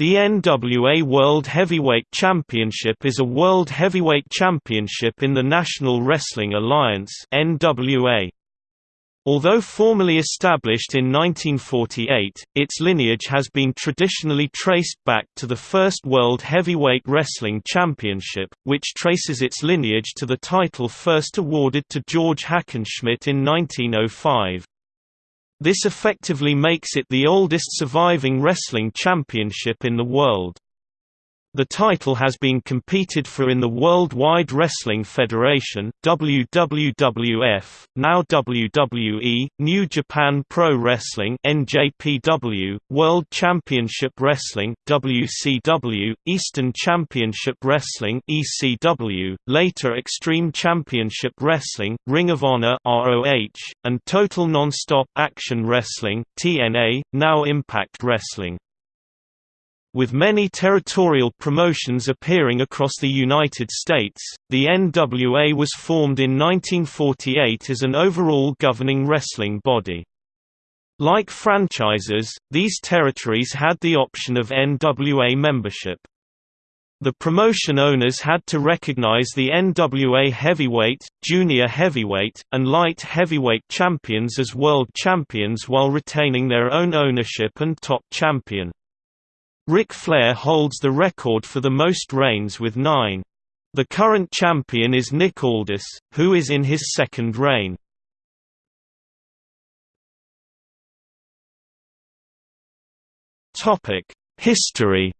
The NWA World Heavyweight Championship is a world heavyweight championship in the National Wrestling Alliance (NWA). Although formally established in 1948, its lineage has been traditionally traced back to the first World Heavyweight Wrestling Championship, which traces its lineage to the title first awarded to George Hackenschmidt in 1905. This effectively makes it the oldest surviving wrestling championship in the world. The title has been competed for in the World Wide Wrestling Federation WWWF, now WWE, New Japan Pro Wrestling NJPW, World Championship Wrestling WCW, Eastern Championship Wrestling ECW, later Extreme Championship Wrestling, Ring of Honor ROH, and Total Nonstop Action Wrestling TNA, now Impact Wrestling. With many territorial promotions appearing across the United States, the NWA was formed in 1948 as an overall governing wrestling body. Like franchises, these territories had the option of NWA membership. The promotion owners had to recognize the NWA heavyweight, junior heavyweight, and light heavyweight champions as world champions while retaining their own ownership and top champion. Ric Flair holds the record for the most reigns with nine. The current champion is Nick Aldis, who is in his second reign. History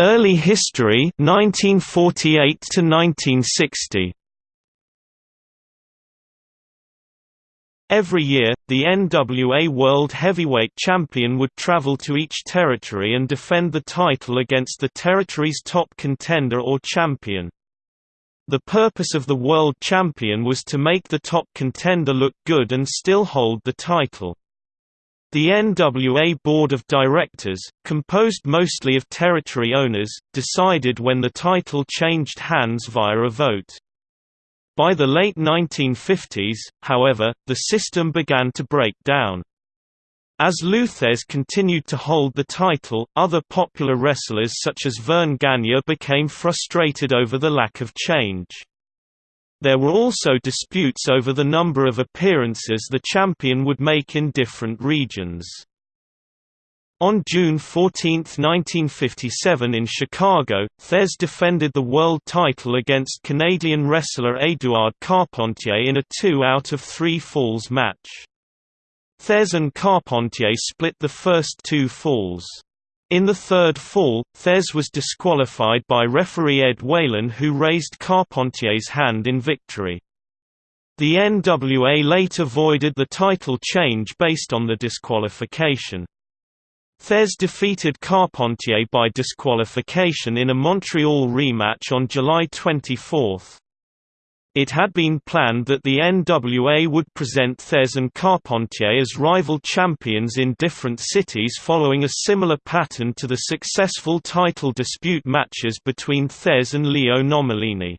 Early history 1948 to 1960 Every year, the NWA World Heavyweight Champion would travel to each territory and defend the title against the territory's top contender or champion. The purpose of the World Champion was to make the top contender look good and still hold the title. The NWA Board of Directors, composed mostly of territory owners, decided when the title changed hands via a vote. By the late 1950s, however, the system began to break down. As Lou Thesz continued to hold the title, other popular wrestlers such as Verne Gagne became frustrated over the lack of change. There were also disputes over the number of appearances the champion would make in different regions. On June 14, 1957 in Chicago, Thesz defended the world title against Canadian wrestler Édouard Carpentier in a two out of three falls match. Thesz and Carpentier split the first two falls. In the third fall, Thesz was disqualified by referee Ed Whalen who raised Carpentier's hand in victory. The NWA later voided the title change based on the disqualification. Thesz defeated Carpentier by disqualification in a Montreal rematch on July 24. It had been planned that the NWA would present Thesz and Carpentier as rival champions in different cities following a similar pattern to the successful title dispute matches between Thesz and Leo Nomellini.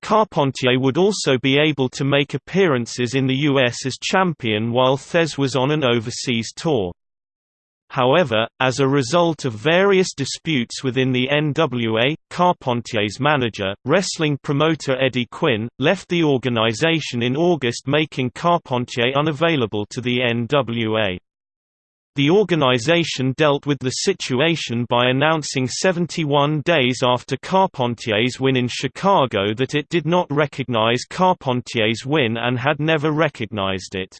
Carpentier would also be able to make appearances in the US as champion while Thesz was on an overseas tour. However, as a result of various disputes within the NWA, Carpentier's manager, wrestling promoter Eddie Quinn, left the organization in August making Carpentier unavailable to the NWA. The organization dealt with the situation by announcing 71 days after Carpentier's win in Chicago that it did not recognize Carpentier's win and had never recognized it.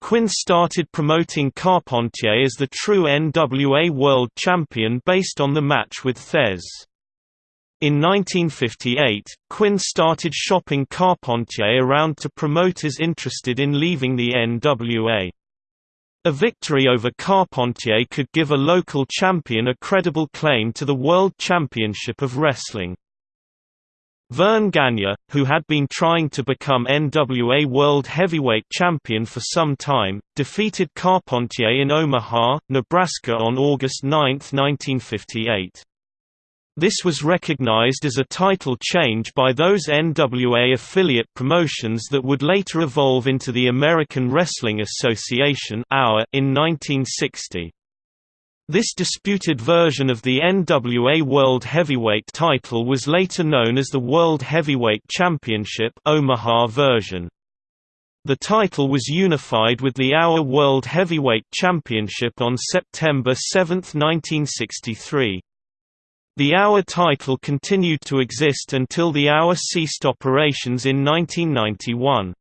Quinn started promoting Carpentier as the true NWA World Champion based on the match with Thesz. In 1958, Quinn started shopping Carpentier around to promoters interested in leaving the NWA. A victory over Carpentier could give a local champion a credible claim to the World Championship of Wrestling. Verne Gagne, who had been trying to become NWA World Heavyweight Champion for some time, defeated Carpentier in Omaha, Nebraska on August 9, 1958. This was recognized as a title change by those NWA affiliate promotions that would later evolve into the American Wrestling Association in 1960. This disputed version of the NWA World Heavyweight title was later known as the World Heavyweight Championship Omaha version. The title was unified with the AWA World Heavyweight Championship on September 7, 1963. The AWA title continued to exist until the AWA ceased operations in 1991.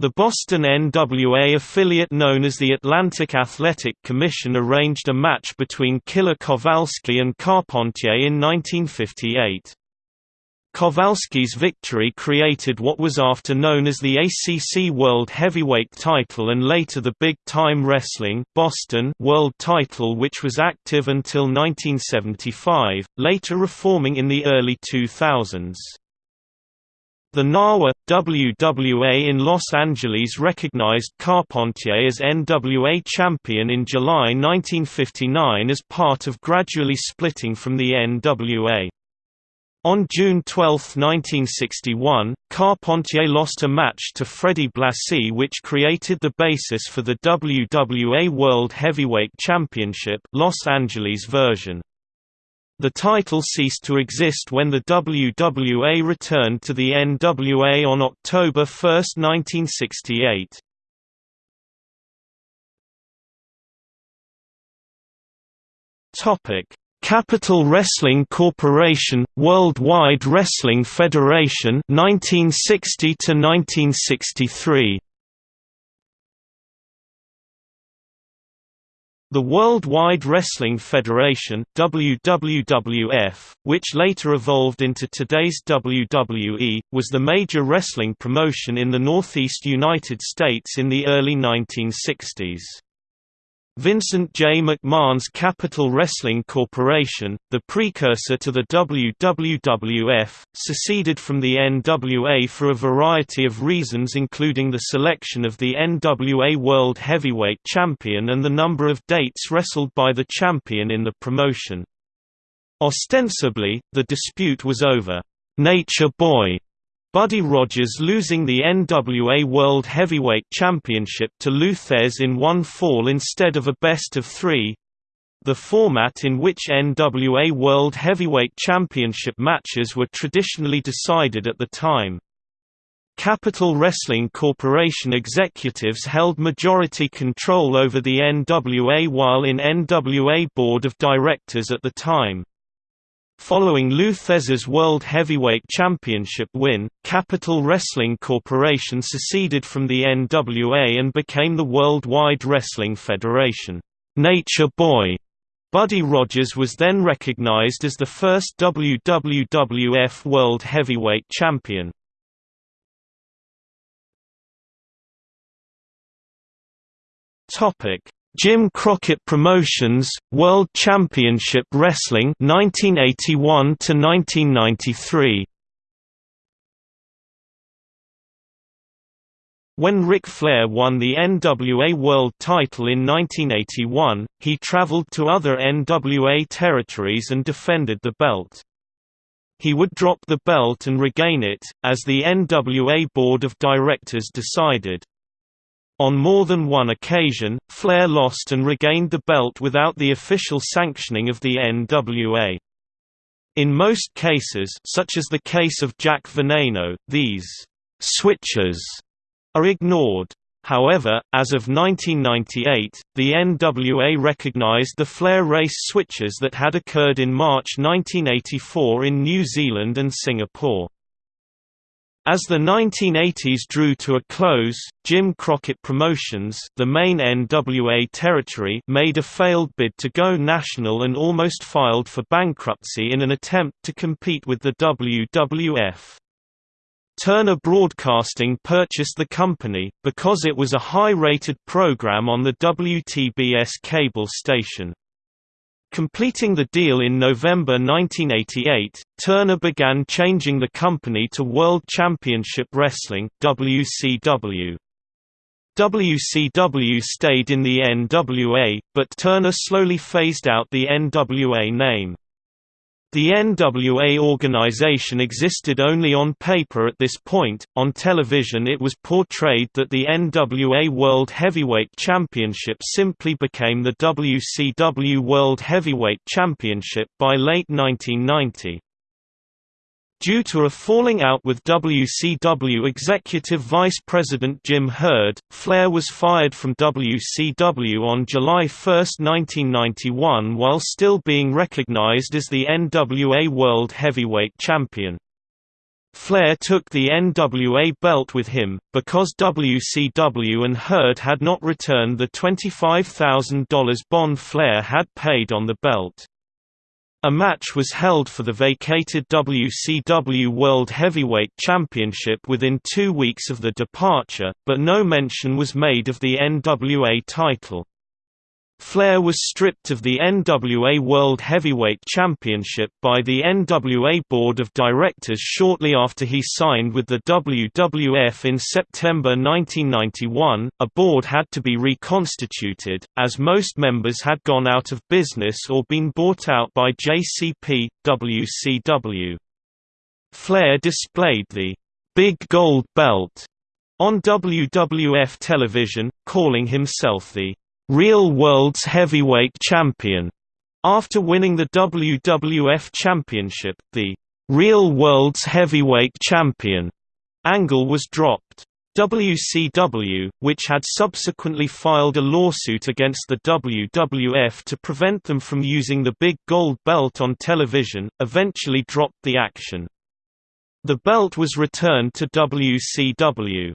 The Boston NWA affiliate known as the Atlantic Athletic Commission arranged a match between Killer Kowalski and Carpentier in 1958. Kowalski's victory created what was after known as the ACC World Heavyweight title and later the Big Time Wrestling Boston World title which was active until 1975, later reforming in the early 2000s. The NAWA, WWA in Los Angeles recognized Carpentier as NWA champion in July 1959 as part of gradually splitting from the NWA. On June 12, 1961, Carpentier lost a match to Freddie Blassie which created the basis for the WWA World Heavyweight Championship Los Angeles version. The title ceased to exist when the WWA returned to the NWA on October 1, 1968. Topic: Capital Wrestling Corporation, Worldwide Wrestling Federation 1960 to 1963. The Worldwide Wrestling Federation WWWF, which later evolved into today's WWE, was the major wrestling promotion in the Northeast United States in the early 1960s. Vincent J. McMahon's Capital Wrestling Corporation, the precursor to the WWWF, seceded from the NWA for a variety of reasons including the selection of the NWA World Heavyweight Champion and the number of dates wrestled by the champion in the promotion. Ostensibly, the dispute was over, "'Nature Boy' Buddy Rogers losing the NWA World Heavyweight Championship to Lou in one fall instead of a best-of-three—the format in which NWA World Heavyweight Championship matches were traditionally decided at the time. Capital Wrestling Corporation executives held majority control over the NWA while in NWA Board of Directors at the time. Following Lou World Heavyweight Championship win, Capital Wrestling Corporation seceded from the NWA and became the Worldwide Wrestling Federation. Nature Boy Buddy Rogers was then recognized as the first WWF World Heavyweight Champion. Topic: Jim Crockett Promotions, World Championship Wrestling 1981 to 1993. When Ric Flair won the NWA World title in 1981, he traveled to other NWA territories and defended the belt. He would drop the belt and regain it, as the NWA Board of Directors decided. On more than one occasion, Flair lost and regained the belt without the official sanctioning of the NWA. In most cases such as the case of Jack Veneno, these «switches» are ignored. However, as of 1998, the NWA recognized the Flair Race switches that had occurred in March 1984 in New Zealand and Singapore. As the 1980s drew to a close, Jim Crockett Promotions the main NWA territory made a failed bid to go national and almost filed for bankruptcy in an attempt to compete with the WWF. Turner Broadcasting purchased the company, because it was a high-rated program on the WTBS cable station. Completing the deal in November 1988, Turner began changing the company to World Championship Wrestling WCW. WCW stayed in the NWA, but Turner slowly phased out the NWA name. The NWA organization existed only on paper at this point. On television, it was portrayed that the NWA World Heavyweight Championship simply became the WCW World Heavyweight Championship by late 1990. Due to a falling out with WCW Executive Vice President Jim Herd, Flair was fired from WCW on July 1, 1991 while still being recognized as the NWA World Heavyweight Champion. Flair took the NWA belt with him, because WCW and Herd had not returned the $25,000 bond Flair had paid on the belt. A match was held for the vacated WCW World Heavyweight Championship within two weeks of the departure, but no mention was made of the NWA title. Flair was stripped of the NWA World Heavyweight Championship by the NWA Board of Directors shortly after he signed with the WWF in September 1991. A board had to be reconstituted, as most members had gone out of business or been bought out by JCP, WCW. Flair displayed the Big Gold Belt on WWF television, calling himself the Real World's Heavyweight Champion. After winning the WWF Championship, the Real World's Heavyweight Champion angle was dropped. WCW, which had subsequently filed a lawsuit against the WWF to prevent them from using the big gold belt on television, eventually dropped the action. The belt was returned to WCW.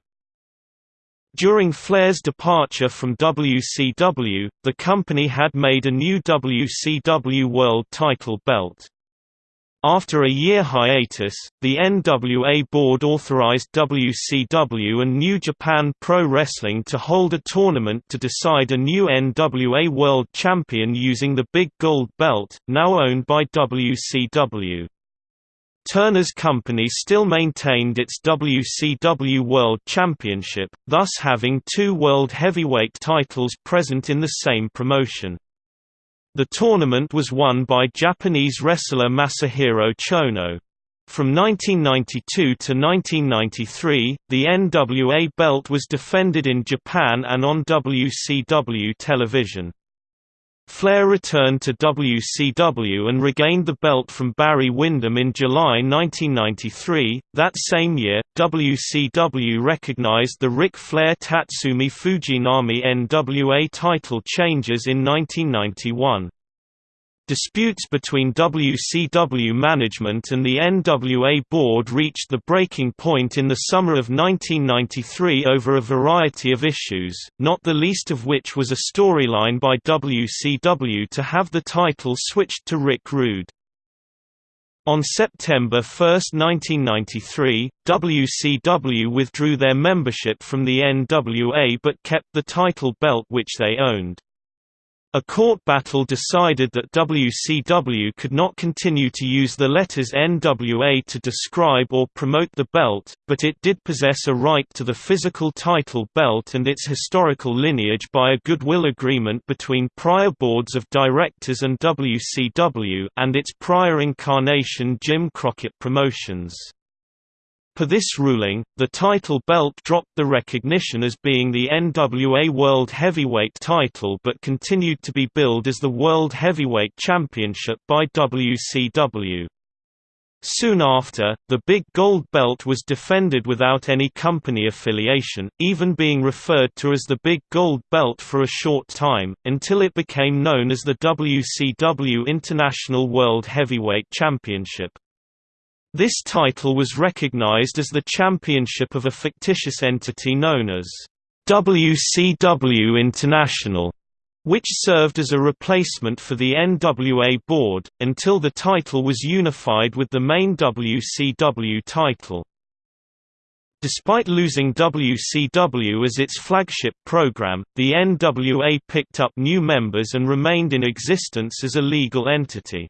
During Flair's departure from WCW, the company had made a new WCW World title belt. After a year hiatus, the NWA board authorized WCW and New Japan Pro Wrestling to hold a tournament to decide a new NWA World Champion using the Big Gold Belt, now owned by WCW. Turner's company still maintained its WCW World Championship, thus having two World Heavyweight titles present in the same promotion. The tournament was won by Japanese wrestler Masahiro Chono. From 1992 to 1993, the NWA belt was defended in Japan and on WCW television. Flair returned to WCW and regained the belt from Barry Windham in July 1993. That same year, WCW recognized the Ric Flair Tatsumi Fujinami NWA title changes in 1991. Disputes between WCW management and the NWA board reached the breaking point in the summer of 1993 over a variety of issues, not the least of which was a storyline by WCW to have the title switched to Rick Rude. On September 1, 1993, WCW withdrew their membership from the NWA but kept the title belt which they owned. A court battle decided that WCW could not continue to use the letters NWA to describe or promote the belt, but it did possess a right to the physical title belt and its historical lineage by a goodwill agreement between prior boards of directors and WCW and its prior incarnation Jim Crockett Promotions. Per this ruling, the title belt dropped the recognition as being the NWA World Heavyweight title but continued to be billed as the World Heavyweight Championship by WCW. Soon after, the Big Gold Belt was defended without any company affiliation, even being referred to as the Big Gold Belt for a short time, until it became known as the WCW International World Heavyweight Championship. This title was recognized as the championship of a fictitious entity known as WCW International, which served as a replacement for the NWA board, until the title was unified with the main WCW title. Despite losing WCW as its flagship program, the NWA picked up new members and remained in existence as a legal entity.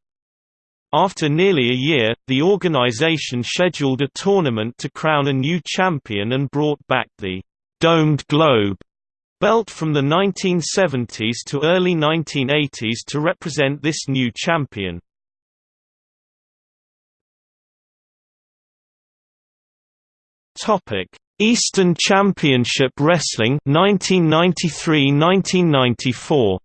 After nearly a year, the organization scheduled a tournament to crown a new champion and brought back the «domed globe» belt from the 1970s to early 1980s to represent this new champion. Eastern Championship Wrestling 1993–1994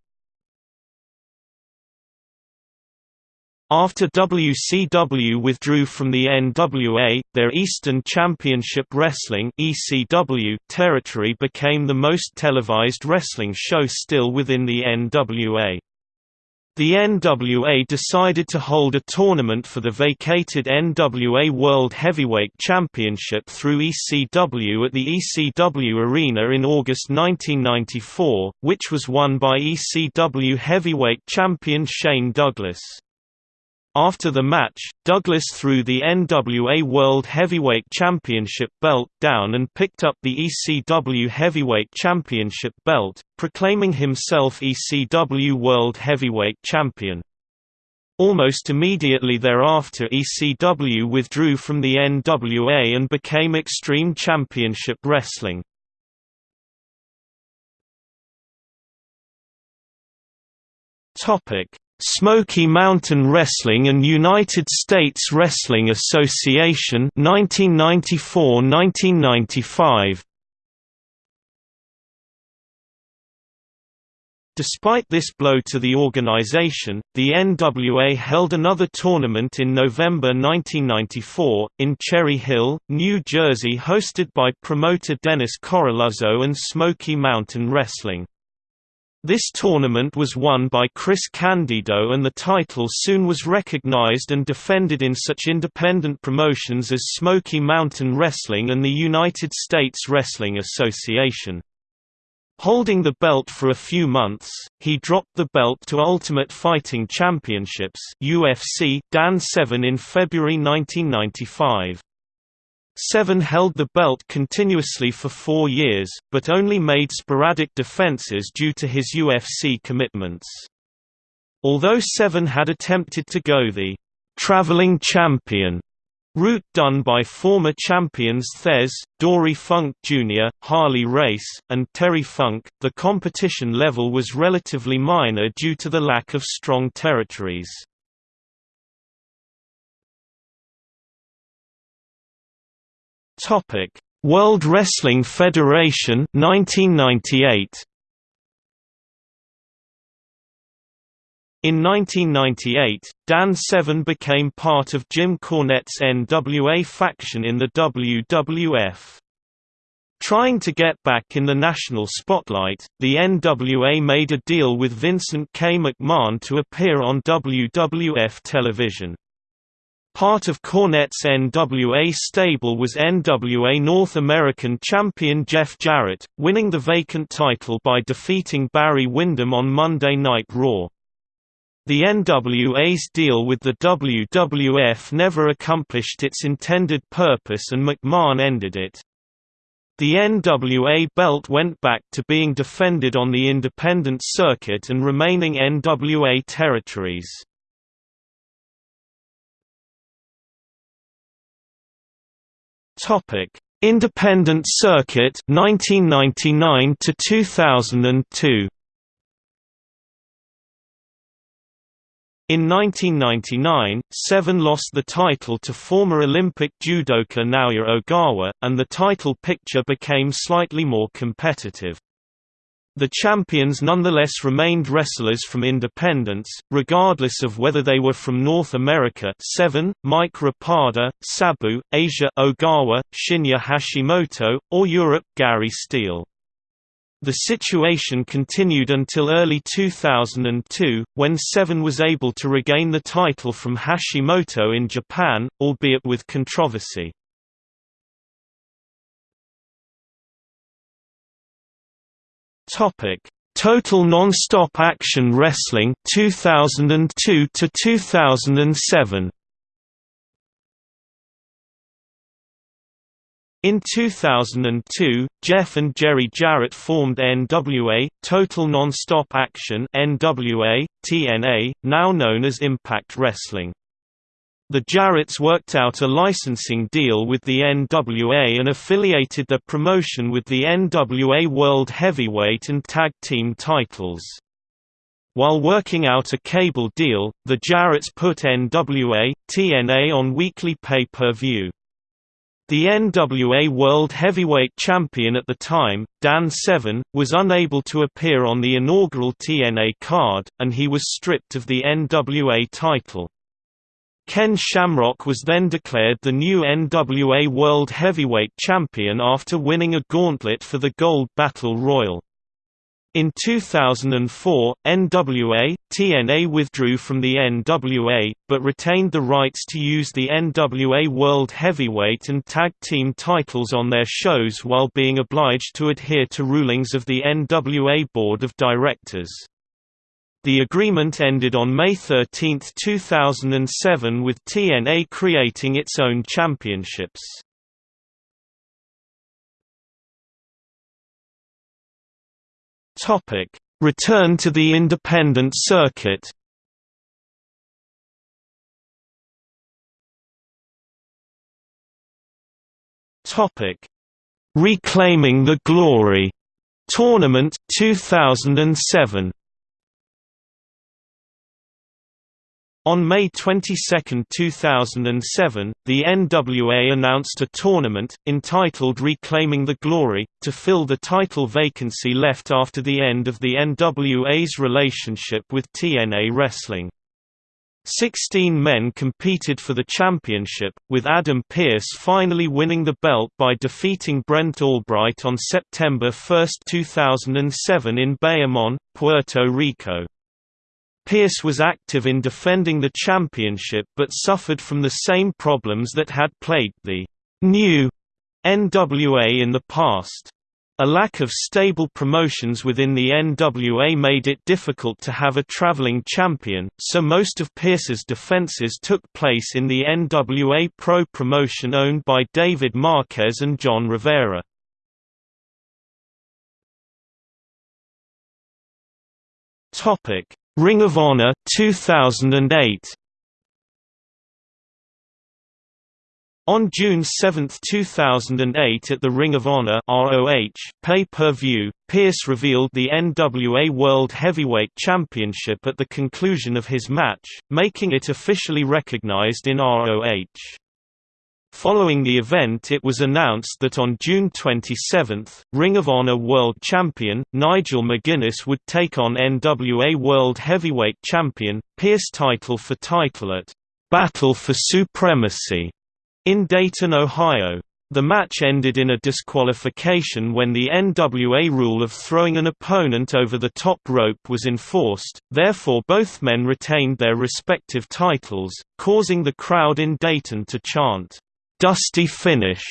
After WCW withdrew from the NWA, their Eastern Championship Wrestling (ECW) territory became the most televised wrestling show still within the NWA. The NWA decided to hold a tournament for the vacated NWA World Heavyweight Championship through ECW at the ECW Arena in August 1994, which was won by ECW heavyweight champion Shane Douglas. After the match, Douglas threw the NWA World Heavyweight Championship belt down and picked up the ECW Heavyweight Championship belt, proclaiming himself ECW World Heavyweight Champion. Almost immediately thereafter ECW withdrew from the NWA and became Extreme Championship Wrestling. Topic Smoky Mountain Wrestling and United States Wrestling Association 1994–1995 Despite this blow to the organization, the NWA held another tournament in November 1994, in Cherry Hill, New Jersey hosted by promoter Dennis Coralluzzo and Smoky Mountain Wrestling. This tournament was won by Chris Candido and the title soon was recognized and defended in such independent promotions as Smoky Mountain Wrestling and the United States Wrestling Association. Holding the belt for a few months, he dropped the belt to Ultimate Fighting Championships UFC Dan Severn in February 1995. Severn held the belt continuously for four years, but only made sporadic defenses due to his UFC commitments. Although Severn had attempted to go the «traveling champion» route done by former champions Thesz, Dory Funk Jr., Harley Race, and Terry Funk, the competition level was relatively minor due to the lack of strong territories. Topic: World Wrestling Federation 1998. In 1998, Dan Severn became part of Jim Cornette's NWA faction in the WWF. Trying to get back in the national spotlight, the NWA made a deal with Vincent K. McMahon to appear on WWF television. Part of Cornette's NWA stable was NWA North American champion Jeff Jarrett, winning the vacant title by defeating Barry Windham on Monday Night Raw. The NWA's deal with the WWF never accomplished its intended purpose and McMahon ended it. The NWA belt went back to being defended on the independent circuit and remaining NWA territories. Topic: Independent Circuit 1999 to 2002. In 1999, Severn lost the title to former Olympic judoka Naoya Ogawa, and the title picture became slightly more competitive. The champions nonetheless remained wrestlers from independence, regardless of whether they were from North America Severn, Mike Rapada, Sabu, Asia Ogawa, Shinya Hashimoto, or Europe Gary Steele. The situation continued until early 2002, when Severn was able to regain the title from Hashimoto in Japan, albeit with controversy. Topic: Total Nonstop Action Wrestling 2002 to 2007. In 2002, Jeff and Jerry Jarrett formed NWA, Total Nonstop Action NWA, TNA, now known as Impact Wrestling. The Jarretts worked out a licensing deal with the NWA and affiliated their promotion with the NWA World Heavyweight and Tag Team titles. While working out a cable deal, the Jarretts put NWA, TNA on weekly pay-per-view. The NWA World Heavyweight Champion at the time, Dan Severn, was unable to appear on the inaugural TNA card, and he was stripped of the NWA title. Ken Shamrock was then declared the new NWA World Heavyweight Champion after winning a gauntlet for the Gold Battle Royal. In 2004, NWA, TNA withdrew from the NWA, but retained the rights to use the NWA World Heavyweight and Tag Team titles on their shows while being obliged to adhere to rulings of the NWA Board of Directors. The agreement ended on May 13, 2007 with TNA creating its own championships. Return to the independent circuit. Reclaiming the Glory Tournament 2007. On May 22, 2007, the NWA announced a tournament, entitled Reclaiming the Glory, to fill the title vacancy left after the end of the NWA's relationship with TNA Wrestling. Sixteen men competed for the championship, with Adam Pearce finally winning the belt by defeating Brent Albright on September 1, 2007 in Bayamon, Puerto Rico. Pearce was active in defending the championship but suffered from the same problems that had plagued the new NWA in the past. A lack of stable promotions within the NWA made it difficult to have a traveling champion, so most of Pearce's defenses took place in the NWA Pro promotion owned by David Marquez and John Rivera. Topic: Ring of Honor 2008 On June 7, 2008 at the Ring of Honor ROH pay-per-view, Pearce revealed the NWA World Heavyweight Championship at the conclusion of his match, making it officially recognized in ROH. Following the event it was announced that on June 27, Ring of Honor World Champion, Nigel McGuinness would take on NWA World Heavyweight Champion, Pearce title for title at Battle for Supremacy in Dayton, Ohio. The match ended in a disqualification when the NWA rule of throwing an opponent over the top rope was enforced, therefore both men retained their respective titles, causing the crowd in Dayton to chant, dusty finish.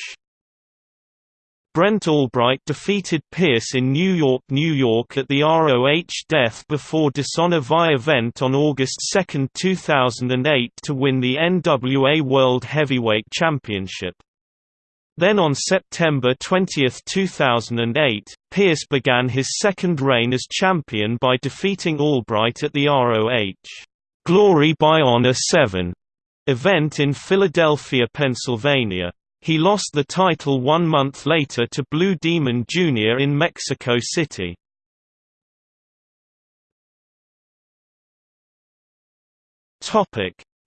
Brent Albright defeated Pearce in New York, New York at the ROH Death Before Dishonor Vi event on August 2, 2008 to win the NWA World Heavyweight Championship. Then on September 20, 2008, Pearce began his second reign as champion by defeating Albright at the ROH Glory by Honor 7 event in Philadelphia, Pennsylvania. He lost the title one month later to Blue Demon Jr. in Mexico City.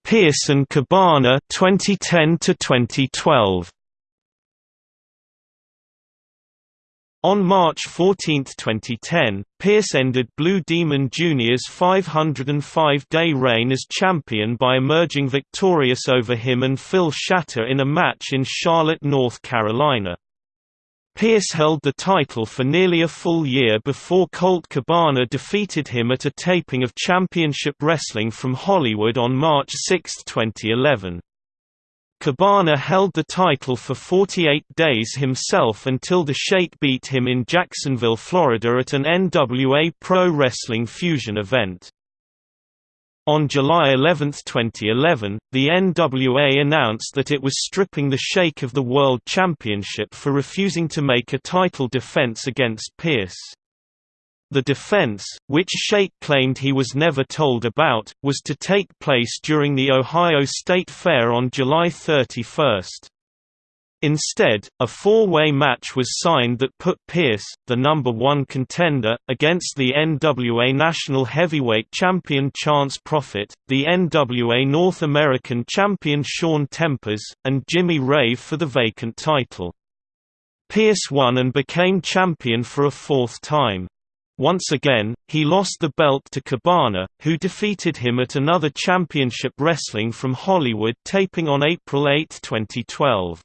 Pearce and Cabana 2010 to 2012 On March 14, 2010, Pearce ended Blue Demon Jr.'s 505-day reign as champion by emerging victorious over him and Phil Shatter in a match in Charlotte, North Carolina. Pearce held the title for nearly a full year before Colt Cabana defeated him at a taping of Championship Wrestling from Hollywood on March 6, 2011. Cabana held the title for 48 days himself until the Sheik beat him in Jacksonville, Florida at an NWA Pro Wrestling Fusion event. On July 11, 2011, the NWA announced that it was stripping the Sheik of the World Championship for refusing to make a title defense against Pearce. The defense, which Sheik claimed he was never told about, was to take place during the Ohio State Fair on July 31. Instead, a four-way match was signed that put Pearce, the number one contender, against the NWA National Heavyweight Champion Chance Prophet, the NWA North American Champion Shaun Tempers, and Jimmy Rave for the vacant title. Pearce won and became champion for a fourth time. Once again, he lost the belt to Cabana, who defeated him at another Championship Wrestling from Hollywood taping on April 8, 2012.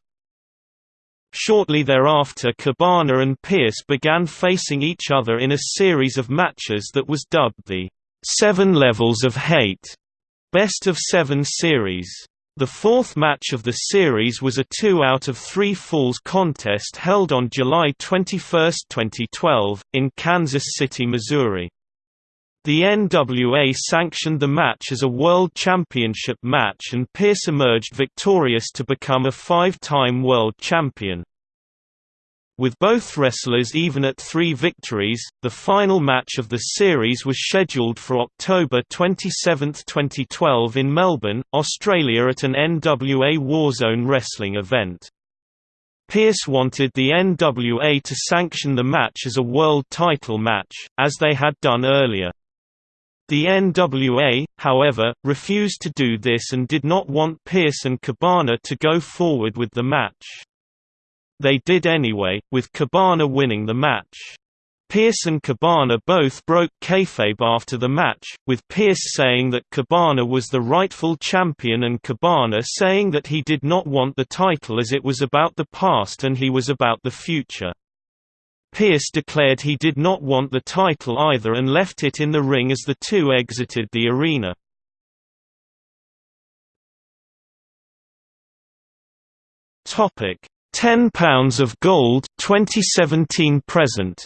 Shortly thereafter Cabana and Pearce began facing each other in a series of matches that was dubbed the Seven Levels of Hate Best of Seven Series. The fourth match of the series was a two out of three falls contest held on July 21, 2012, in Kansas City, Missouri. The NWA sanctioned the match as a World Championship match and Pearce emerged victorious to become a five-time world champion. With both wrestlers even at three victories, the final match of the series was scheduled for October 27, 2012 in Melbourne, Australia at an NWA Warzone wrestling event. Pearce wanted the NWA to sanction the match as a world title match, as they had done earlier. The NWA, however, refused to do this and did not want Pearce and Cabana to go forward with the match. They did anyway, with Cabana winning the match. Pearce and Cabana both broke kayfabe after the match, with Pearce saying that Cabana was the rightful champion and Cabana saying that he did not want the title as it was about the past and he was about the future. Pearce declared he did not want the title either and left it in the ring as the two exited the arena. Topic: 10 pounds of gold 2017 present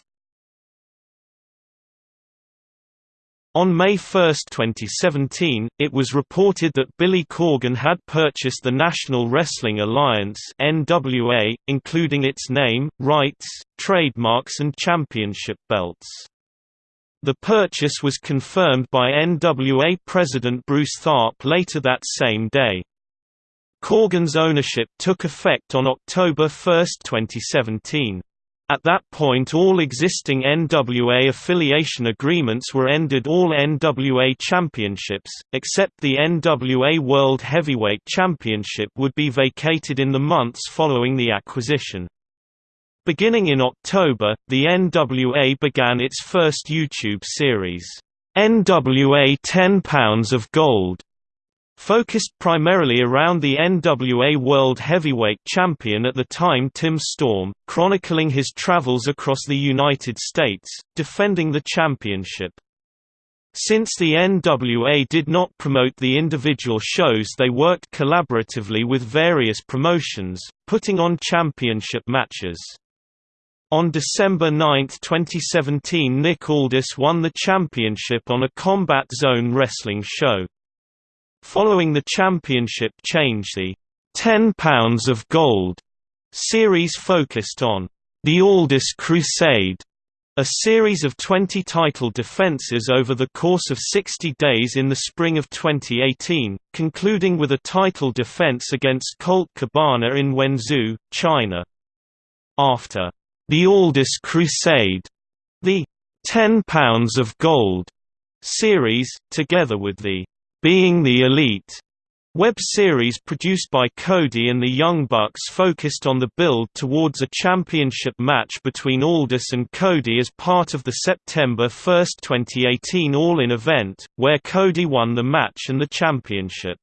On May 1, 2017, it was reported that Billy Corgan had purchased the National Wrestling Alliance NWA, including its name, rights, trademarks and championship belts. The purchase was confirmed by NWA President Bruce Tharp later that same day. Corgan's ownership took effect on October 1, 2017. At that point all existing NWA affiliation agreements were ended all NWA championships, except the NWA World Heavyweight Championship would be vacated in the months following the acquisition. Beginning in October, the NWA began its first YouTube series, NWA 10 Pounds of Gold, Focused primarily around the NWA World Heavyweight Champion at the time Tim Storm, chronicling his travels across the United States, defending the championship. Since the NWA did not promote the individual shows they worked collaboratively with various promotions, putting on championship matches. On December 9, 2017 Nick Aldis won the championship on a Combat Zone wrestling show. Following the championship change the 10 Pounds of Gold' series focused on "'The Aldis Crusade' a series of 20 title defenses over the course of 60 days in the spring of 2018, concluding with a title defense against Colt Cabana in Wenzhou, China. After "'The Aldis Crusade' the 10 Pounds of Gold' series, together with the being the Elite web series produced by Cody and the Young Bucks focused on the build towards a championship match between Aldis and Cody as part of the September 1, 2018 All-In event, where Cody won the match and the championship.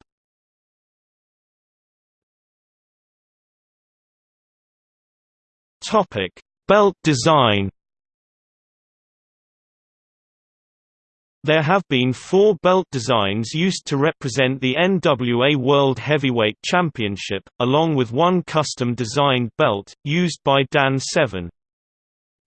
Belt design There have been four belt designs used to represent the NWA World Heavyweight Championship, along with one custom-designed belt, used by Dan Severn.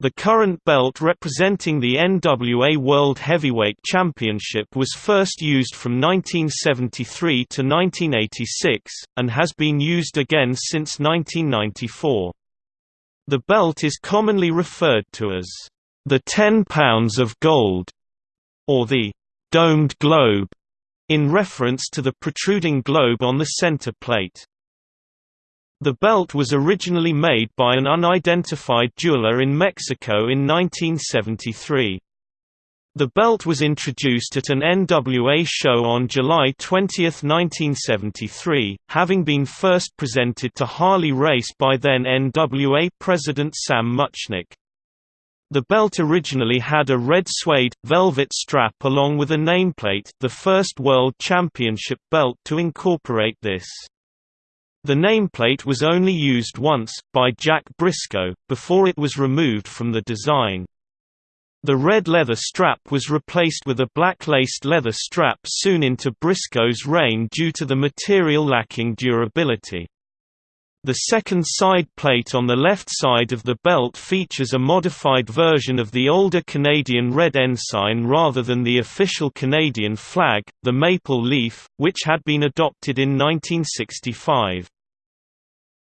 The current belt representing the NWA World Heavyweight Championship was first used from 1973 to 1986, and has been used again since 1994. The belt is commonly referred to as the 10 pounds of gold or the domed globe, in reference to the protruding globe on the center plate. The belt was originally made by an unidentified jeweler in Mexico in 1973. The belt was introduced at an NWA show on July 20, 1973, having been first presented to Harley Race by then NWA president Sam Muchnick. The belt originally had a red suede, velvet strap along with a nameplate the first World Championship belt to incorporate this. The nameplate was only used once, by Jack Brisco, before it was removed from the design. The red leather strap was replaced with a black-laced leather strap soon into Brisco's reign due to the material lacking durability. The second side plate on the left side of the belt features a modified version of the older Canadian red ensign rather than the official Canadian flag, the maple leaf, which had been adopted in 1965.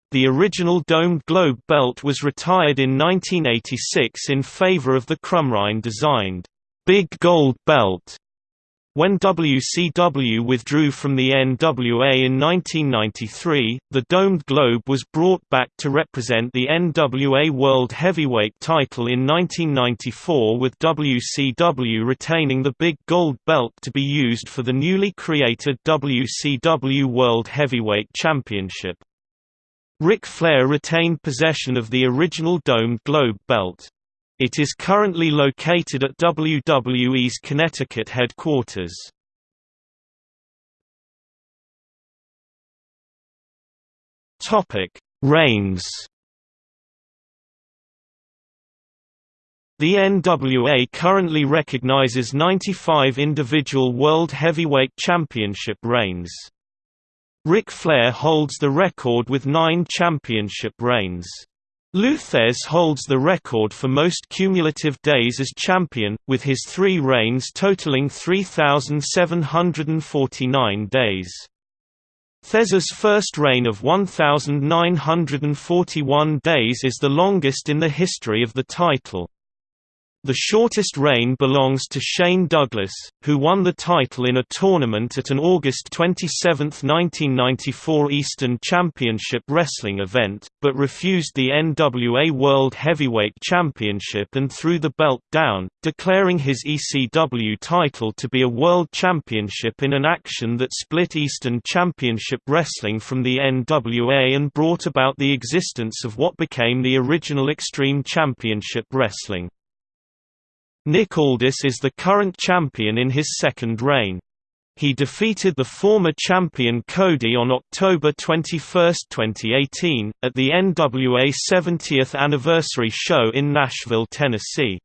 The original domed globe belt was retired in 1986 in favor of the Crumrine-designed, Big Gold Belt when WCW withdrew from the NWA in 1993, the domed globe was brought back to represent the NWA World Heavyweight title in 1994 with WCW retaining the big gold belt to be used for the newly created WCW World Heavyweight Championship. Ric Flair retained possession of the original domed globe belt. It is currently located at WWE's Connecticut headquarters. Reigns. The NWA currently recognizes 95 individual World Heavyweight Championship reigns. Ric Flair holds the record with nine championship reigns. Lou Thesz holds the record for most cumulative days as champion, with his three reigns totaling 3,749 days. Thesz's first reign of 1,941 days is the longest in the history of the title. The shortest reign belongs to Shane Douglas, who won the title in a tournament at an August 27, 1994 Eastern Championship Wrestling event, but refused the NWA World Heavyweight Championship and threw the belt down, declaring his ECW title to be a World Championship in an action that split Eastern Championship Wrestling from the NWA and brought about the existence of what became the original Extreme Championship Wrestling. Nick Aldis is the current champion in his second reign. He defeated the former champion Cody on October 21, 2018, at the NWA 70th anniversary show in Nashville, Tennessee.